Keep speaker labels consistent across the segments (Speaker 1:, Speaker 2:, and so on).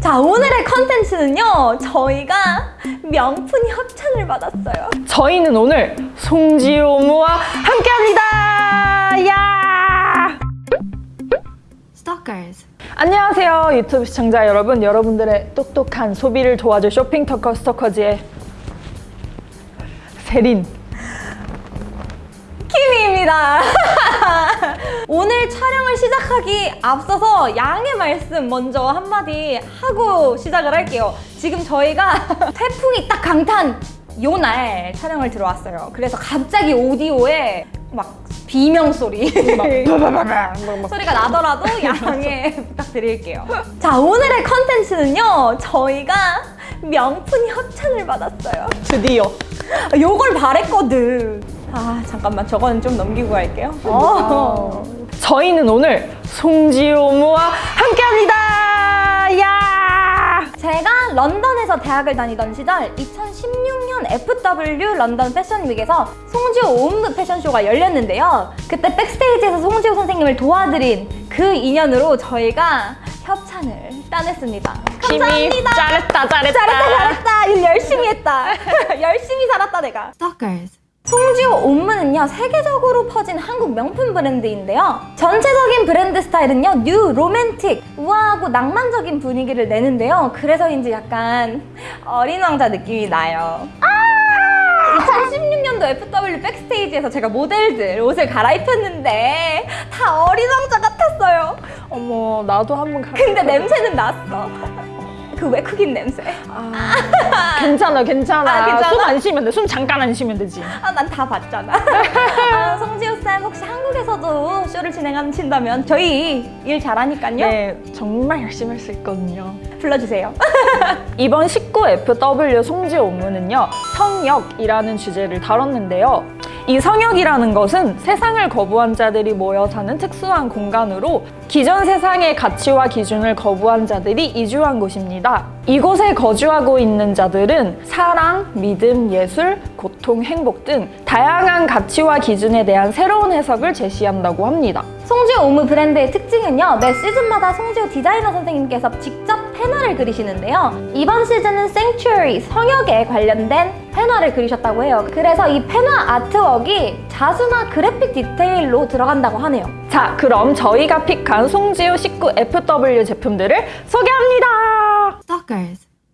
Speaker 1: 자 오늘의 컨텐츠는요 저희가 명품 협찬을 받았어요.
Speaker 2: 저희는 오늘 송지효무와 함께합니다. 야!
Speaker 1: Stalkers.
Speaker 2: 안녕하세요 유튜브 시청자 여러분. 여러분들의 똑똑한 소비를 도와줄 쇼핑 터커 스토커즈의 세린.
Speaker 1: 키미입니다 오늘 촬영을 시작하기 앞서서 양해 말씀 먼저 한마디 하고 시작을 할게요 지금 저희가 태풍이 딱 강탄 요 날 촬영을 들어왔어요 그래서 갑자기 오디오에 막 비명 소리 소리가 나더라도 양해 부탁드릴게요. 자, 오늘의 컨텐츠는요, 저희가 명품 협찬을 받았어요.
Speaker 2: 드디어
Speaker 1: 요걸 바랬거든. 아, 잠깐만, 저거는 좀 넘기고 갈게요. 어.
Speaker 2: 저희는 오늘 송지효무와 함께합니다. 야!
Speaker 1: 제가 런던에서 대학을 다니던 시절 2016년 FW 런던 패션윅에서 송지호 옴므 패션쇼가 열렸는데요. 그때 백스테이지에서 송지호 선생님을 도와드린 그 인연으로 저희가 협찬을 따냈습니다. 감사합니다.
Speaker 2: 잘했다 잘했다
Speaker 1: 잘했다 잘했다 일 열심히 했다 열심히 살았다 내가 송지오 옴므는요 세계적으로 퍼진 한국 명품 브랜드인데요. 전체적인 브랜드 스타일은요 new romantic 우아하고 낭만적인 분위기를 내는데요. 그래서인지 약간 어린 왕자 느낌이 나요. 2016년도 FW backstage에서 제가 모델들 옷을 갈아입혔는데 다 어린 왕자 같았어요.
Speaker 2: 어머 나도 한번 가
Speaker 1: 근데 냄새는 났어 그 외국인 냄새
Speaker 2: 아, 괜찮아 괜찮아,
Speaker 1: 아, 괜찮아?
Speaker 2: 숨 안 쉬면 돼숨 잠깐 안 쉬면 되지
Speaker 1: 아, 난 다 봤잖아. 아, 송지효 쌤 혹시 한국에서도 쇼를 진행하신다면 저희 일 잘하니까요.
Speaker 2: 네 정말 열심히 할 수 있거든요
Speaker 1: 불러주세요.
Speaker 2: 이번 19FW 송지효 업무는요 성역이라는 주제를 다뤘는데요 이 성역이라는 것은 세상을 거부한 자들이 모여 사는 특수한 공간으로 기존 세상의 가치와 기준을 거부한 자들이 이주한 곳입니다. 이곳에 거주하고 있는 자들은 사랑, 믿음, 예술, 고통, 행복 등 다양한 가치와 기준에 대한 새로운 해석을 제시한다고 합니다.
Speaker 1: 송지오 옴므 브랜드의 특징은요. 매 시즌마다 송지오 디자이너 선생님께서 직접 펜화를 그리시는데요. 이번 시즌은 Sanctuary, 성역에 관련된 펜화를 그리셨다고 해요. 그래서 이 펜화 아트웍이 자수나 그래픽 디테일로 들어간다고 하네요.
Speaker 2: 자, 그럼 저희가 pick한 송지오 19FW 제품들을 소개합니다.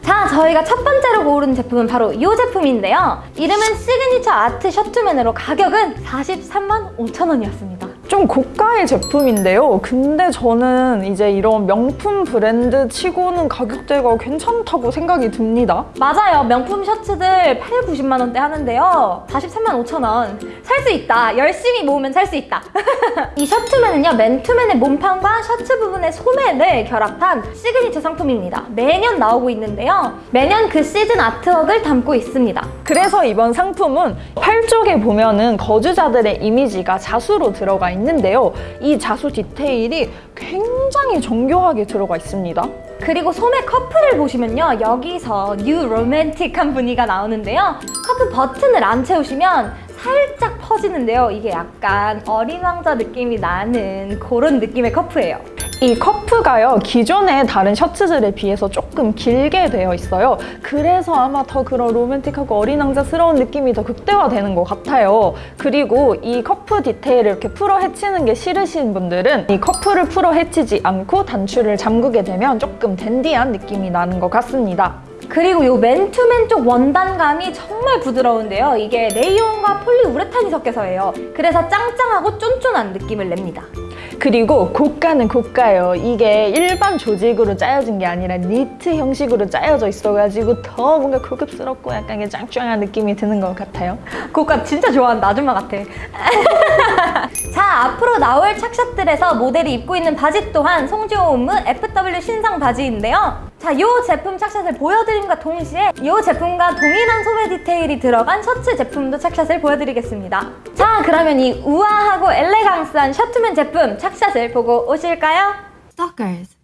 Speaker 1: 자, 저희가 첫 번째로 고른 제품은 바로 이 제품인데요. 이름은 signature art 셔츠맨으로 가격은 43만 5천 원이었습니다.
Speaker 2: 좀 고가의 제품인데요. 근데 저는 이제 이런 명품 브랜드 치고는 가격대가 괜찮다고 생각이 듭니다.
Speaker 1: 맞아요. 명품 셔츠들 8, 90만 원대 하는데요. 43만 5천 원. 살 수 있다. 열심히 모으면 살 수 있다. 이 셔츠맨은요. 맨투맨의 몸판과 셔츠 부분의 소매를 결합한 시그니처 상품입니다. 매년 나오고 있는데요. 매년 그 시즌 artwork을 담고 있습니다.
Speaker 2: 그래서 이번 상품은 팔 쪽에 보면은 거주자들의 이미지가 자수로 들어가 있는 데요. 이 자수 디테일이 굉장히 정교하게 들어가 있습니다.
Speaker 1: 그리고 소매 cuff를 보시면요 여기서 new romantic한 분위기가 나오는데요 cuff 버튼을 안 채우시면 살짝 퍼지는데요 이게 약간 어린 왕자 느낌이 나는 그런 느낌의 cuff예요
Speaker 2: 이 cuff가요 기존의 다른 셔츠들에 비해서 조금 길게 되어 있어요. 그래서 아마 더 그런 로맨틱하고 어린 왕자스러운 느낌이 더 극대화되는 것 같아요. 그리고 이 cuff 디테일을 이렇게 풀어 헤치는 게 싫으신 분들은 이 cuff를 풀어 헤치지 않고 단추를 잠그게 되면 조금 댄디한 느낌이 나는 것 같습니다.
Speaker 1: 그리고 이 맨투맨 쪽 원단감이 정말 부드러운데요. 이게 레이온과 폴리우레탄이 섞여서 예요. 그래서 짱짱하고 쫀쫀한 느낌을 냅니다
Speaker 2: 그리고 고가는 고가예요. 이게 일반 조직으로 짜여진 게 아니라 니트 형식으로 짜여져 있어가지고 더 뭔가 고급스럽고 약간 이게 짱짱한 느낌이 드는 것 같아요.
Speaker 1: 고가 진짜 좋아한다 아줌마 같아 자 앞으로 나올 착샷들에서 모델이 입고 있는 바지 또한 송지오 옴므 FW 신상 바지인데요 자, 이 제품 착샷을 보여드림과 동시에 이 제품과 동일한 소매 디테일이 들어간 셔츠 제품도 착샷을 보여드리겠습니다. 자, 그러면 이 우아하고 엘레강스한 셔츠맨 제품 착샷을 보고 오실까요?
Speaker 3: Stalkers.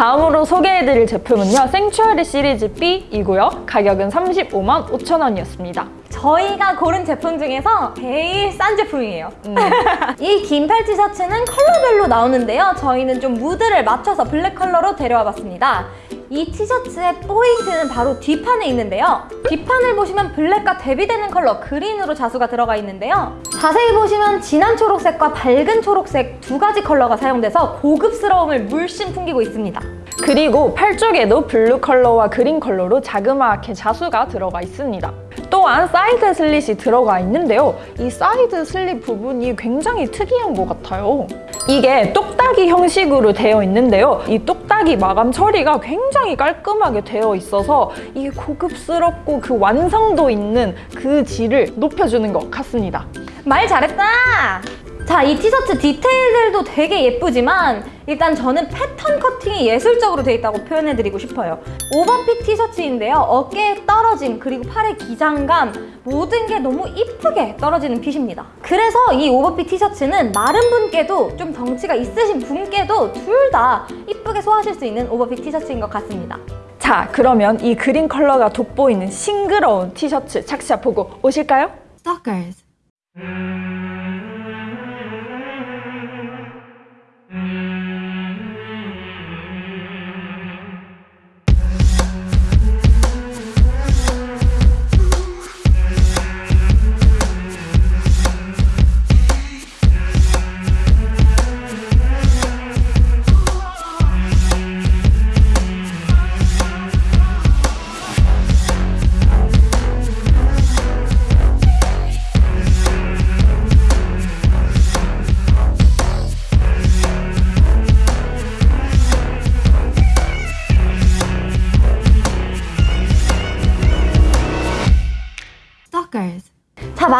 Speaker 2: 다음으로 소개해드릴 제품은요. Sanctuary 시리즈 B이고요. 가격은 35만 5천 원이었습니다.
Speaker 1: 저희가 고른 제품 중에서 제일 싼 제품이에요. 이 긴팔 티셔츠는 컬러별로 나오는데요. 저희는 좀 무드를 맞춰서 블랙 컬러로 데려와 봤습니다. 이 티셔츠의 포인트는 바로 뒷판에 있는데요. 뒷판을 보시면 블랙과 대비되는 컬러 그린으로 자수가 들어가 있는데요. 자세히 보시면 진한 초록색과 밝은 초록색 두 가지 컬러가 사용돼서 고급스러움을 물씬 풍기고 있습니다.
Speaker 2: 그리고 팔 쪽에도 블루 컬러와 그린 컬러로 자그마하게 자수가 들어가 있습니다. 또한 사이드 슬릿이 들어가 있는데요. 이 사이드 슬릿 부분이 굉장히 특이한 것 같아요. 이게 똑딱이 형식으로 되어 있는데요. 이 똑딱이 마감 처리가 굉장히 깔끔하게 되어 있어서 이게 고급스럽고 그 완성도 있는 그 질을 높여주는 것 같습니다.
Speaker 1: 말 잘했다! 자, 이 티셔츠 디테일들도 되게 예쁘지만 일단 저는 패턴 커팅이 예술적으로 돼 있다고 표현해드리고 싶어요. 오버핏 티셔츠인데요. 어깨에 떨어짐 그리고 팔의 기장감 모든 게 너무 이쁘게 떨어지는 핏입니다. 그래서 이 오버핏 티셔츠는 마른 분께도 좀 덩치가 있으신 분께도 둘 다 이쁘게 소화하실 수 있는 오버핏 티셔츠인 것 같습니다.
Speaker 2: 자, 그러면 이 그린 컬러가 돋보이는 싱그러운 티셔츠 착샷 보고 오실까요?
Speaker 1: Stalkers. Stalkers.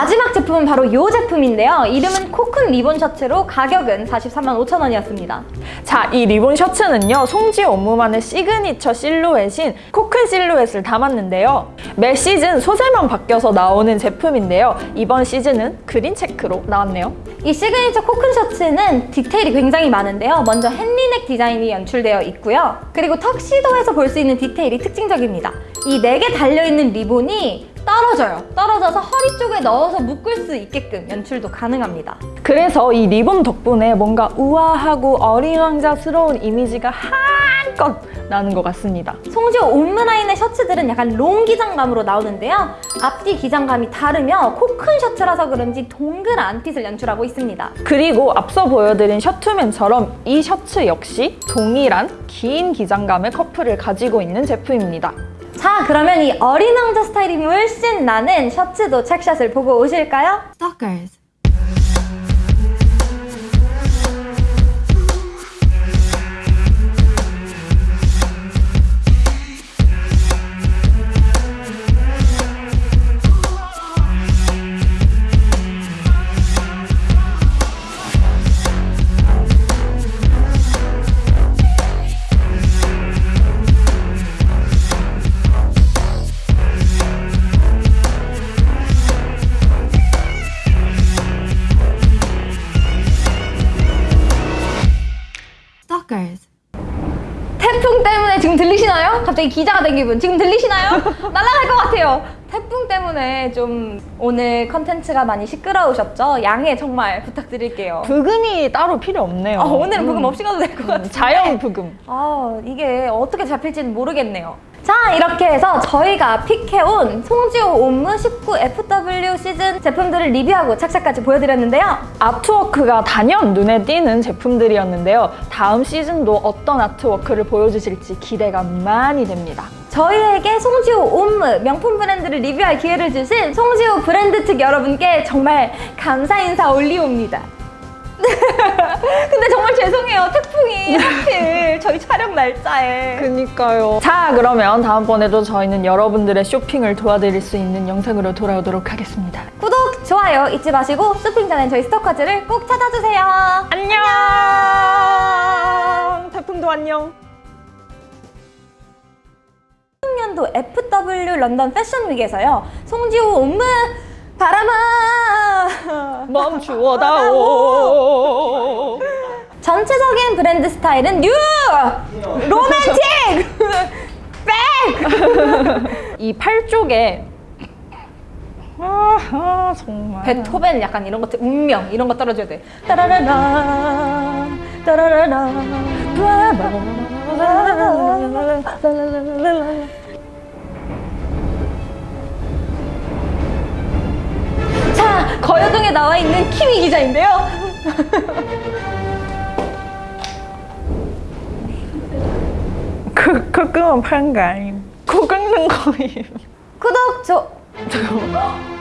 Speaker 1: 마지막 제품은 바로 이 제품인데요. 이름은 cocoon 리본 셔츠로 가격은 43만 5천 원이었습니다.
Speaker 2: 자, 이 리본 셔츠는요, 송지오 옴므만의 시그니처 실루엣인 cocoon 실루엣을 담았는데요. 매 시즌 소재만 바뀌어서 나오는 제품인데요. 이번 시즌은 그린 체크로 나왔네요.
Speaker 1: 이 시그니처 cocoon 셔츠는 디테일이 굉장히 많은데요. 먼저 henley neck 디자인이 연출되어 있고요. 그리고 턱시도에서 볼 수 있는 디테일이 특징적입니다. 이 네 개 달려있는 리본이 떨어져요. 떨어져서 허리 쪽에 넣어서 묶을 수 있게끔 연출도 가능합니다.
Speaker 2: 그래서 이 리본 덕분에 뭔가 우아하고 어린 왕자스러운 이미지가 한껏 나는 것 같습니다.
Speaker 1: 송지오 옴므라인의 셔츠들은 약간 long 기장감으로 나오는데요. 앞뒤 기장감이 다르며 cocoon 셔츠라서 그런지 동그란 fit을 연출하고 있습니다.
Speaker 2: 그리고 앞서 보여드린 셔츠맨처럼 이 셔츠 역시 동일한 긴 기장감의 커프를 가지고 있는 제품입니다.
Speaker 1: 자, 그러면 이 어린 왕자 스타일이 물씬 나는 셔츠도 책샷을 보고 오실까요? Stalkers. Stalkers. 태풍 때문에 지금 들리시나요? 갑자기 기자가 된 기분. 지금 들리시나요? 날아갈 것 같아요. 태풍 때문에 좀 오늘 컨텐츠가 많이 시끄러우셨죠? 양해 정말 부탁드릴게요.
Speaker 2: 부금이 따로 필요 없네요.
Speaker 1: 아, 오늘은 부금
Speaker 2: 음,
Speaker 1: 없이 가도 될 것 같아요.
Speaker 2: 자연 부금.
Speaker 1: 아, 이게 어떻게 잡힐지는 모르겠네요. 자, 이렇게 해서 저희가 픽해온 송지호 옴무 19 FW 시즌 제품들을 리뷰하고 착샷까지 보여드렸는데요.
Speaker 2: 아트워크가 단연 눈에 띄는 제품들이었는데요. 다음 시즌도 어떤 아트워크를 보여주실지 기대가 많이 됩니다.
Speaker 1: 저희에게 송지호 옴무 명품 브랜드를 리뷰할 기회를 주신 송지호 브랜드 측 여러분께 정말 감사 인사 올리옵니다. 근데 정말 죄송해요. 태풍이 하필 저희 촬영 날짜에.
Speaker 2: 그니까요. 자, 그러면 다음번에도 저희는 여러분들의 쇼핑을 도와드릴 수 있는 영상으로 돌아오도록 하겠습니다.
Speaker 1: 구독, 좋아요 잊지 마시고 쇼핑 전엔 저희 스토커즈를 꼭 찾아주세요.
Speaker 2: 안녕! 태풍도 안녕!
Speaker 1: 2016년도 FW 런던 패션 위크에서요. 송지오 옴므 바람아
Speaker 2: 멈추어다오!
Speaker 1: 전 전체적인 브랜드 스타일은 new! romantic! back!
Speaker 2: 이 팔 쪽에 아, 아 정말
Speaker 1: 베토벤 약간 이런 것들 운명 이런 거 떨어져야 돼. 따라라라 따라라라 자 거여동에 나와 있는 키위 기자인데요.
Speaker 2: 그, 그 끄면 파는 거 아님? 코 긁는 거임.
Speaker 1: 구독 조